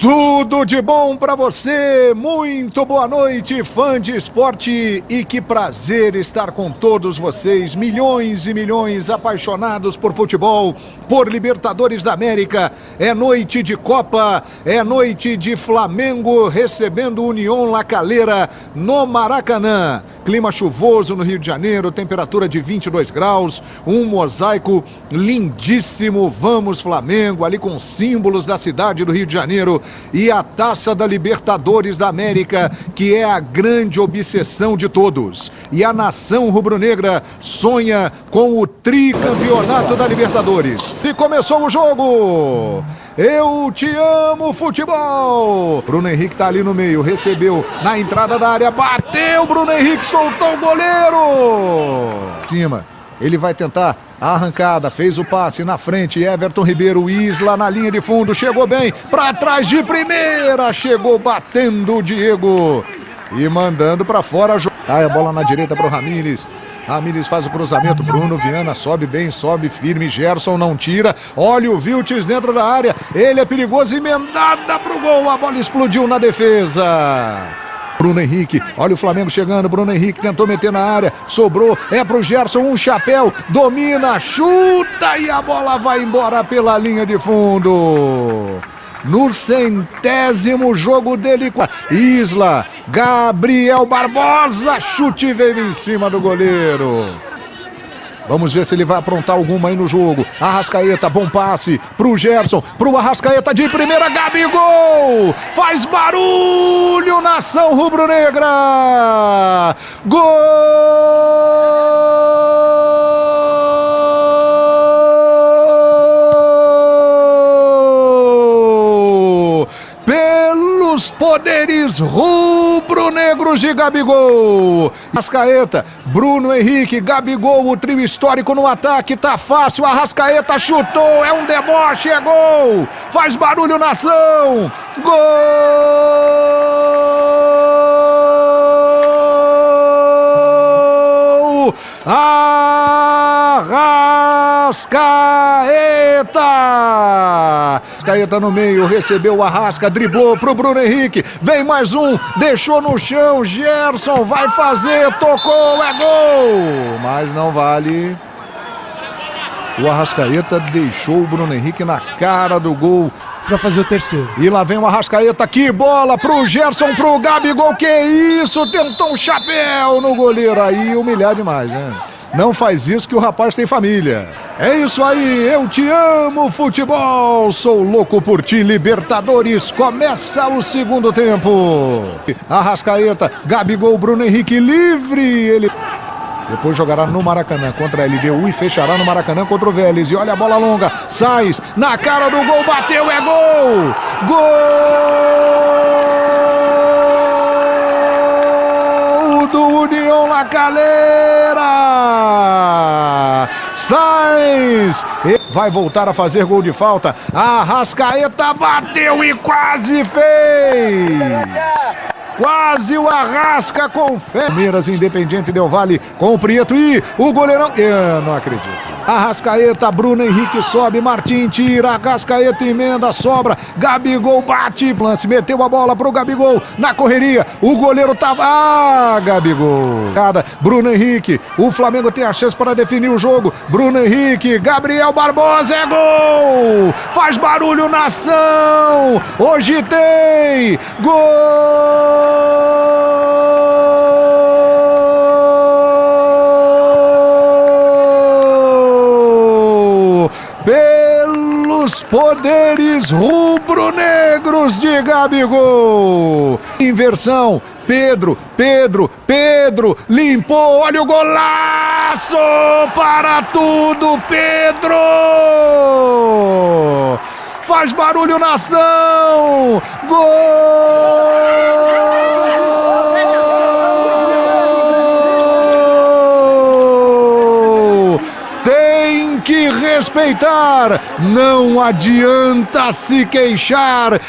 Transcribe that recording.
Tudo de bom para você, muito boa noite, fã de esporte, e que prazer estar com todos vocês, milhões e milhões apaixonados por futebol, por Libertadores da América. É noite de Copa, é noite de Flamengo recebendo União La Calera no Maracanã. Clima chuvoso no Rio de Janeiro, temperatura de 22 graus, um mosaico lindíssimo. Vamos Flamengo, ali com símbolos da cidade do Rio de Janeiro e a taça da Libertadores da América, que é a grande obsessão de todos. E a nação rubro-negra sonha com o tricampeonato da Libertadores. E começou o jogo! Eu te amo, futebol! Bruno Henrique tá ali no meio, recebeu na entrada da área, bateu, Bruno Henrique soltou o goleiro! Cima, ele vai tentar a arrancada, fez o passe na frente, Everton Ribeiro, Isla na linha de fundo, chegou bem, para trás de primeira, chegou batendo o Diego e mandando para fora. Aí a bola na direita para o Ramires. Ramires faz o cruzamento, Bruno Viana sobe bem, sobe firme, Gerson não tira. Olha o Viltes dentro da área, ele é perigoso, emendada pro gol, a bola explodiu na defesa. Bruno Henrique, olha o Flamengo chegando, Bruno Henrique tentou meter na área, sobrou, é pro Gerson, um chapéu, domina, chuta e a bola vai embora pela linha de fundo. No centésimo jogo dele com a Isla, Gabriel Barbosa, chute veio em cima do goleiro. Vamos ver se ele vai aprontar alguma aí no jogo. Arrascaeta, bom passe pro Gerson, pro Arrascaeta de primeira, Gabigol! Faz barulho, nação rubro-negra! Gol! Pelos poderes rubro-negros de Gabigol! Arrascaeta, Bruno Henrique, Gabigol, o trio histórico no ataque, tá fácil, Arrascaeta chutou, é um deboche, é gol! Faz barulho, nação! Gol! Arrascaeta! Arrascaeta no meio, recebeu o Arrasca, driblou pro Bruno Henrique, vem mais um, deixou no chão, Gerson vai fazer, tocou, é gol! Mas não vale. O Arrascaeta deixou o Bruno Henrique na cara do gol para fazer o terceiro. E lá vem o Arrascaeta, que bola pro Gerson, pro Gabigol, que isso, tentou um chapéu no goleiro aí, humilhar demais, né? Não faz isso que o rapaz tem família. É isso aí, eu te amo, futebol. Sou louco por ti, Libertadores. Começa o segundo tempo. Arrascaeta, Gabigol, Bruno Henrique livre. Ele. Depois jogará no Maracanã contra a LDU e fechará no Maracanã contra o Vélez. E olha a bola longa. Sainz na cara do gol, bateu, é gol! Gol União La Calera! Sainz vai voltar a fazer gol de falta. Arrascaeta bateu e quase fez! Quase o Arrasca com fé. Palmeiras Independente Del Vale com o Prieto e o goleirão. Eu não acredito. Arrascaeta, Bruno Henrique sobe, Martim tira, Arrascaeta emenda, sobra, Gabigol bate, lance, meteu a bola pro Gabigol na correria, o goleiro tava, ah, Gabigol. Bruno Henrique, o Flamengo tem a chance para definir o jogo, Bruno Henrique, Gabriel Barbosa é gol, faz barulho nação, hoje tem gol pelos poderes rubro-negros de Gabigol. Inversão, Pedro, Pedro, Pedro, limpou, olha o golaço para tudo, Pedro! Faz barulho, nação! Gol! Tem que respeitar, não adianta se queixar.